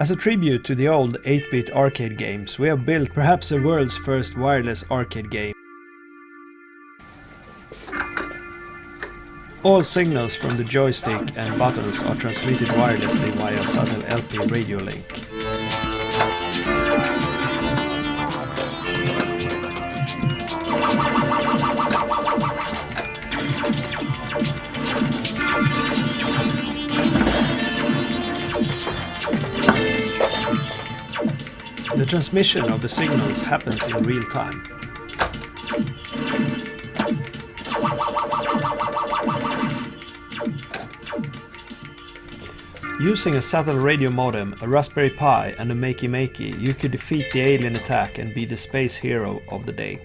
As a tribute to the old 8-bit arcade games, we have built perhaps the world's first wireless arcade game. All signals from the joystick and buttons are transmitted wirelessly via a subtle LP radio link. The transmission of the signals happens in real time. Using a satellite radio modem, a Raspberry Pi and a Makey Makey, you could defeat the alien attack and be the space hero of the day.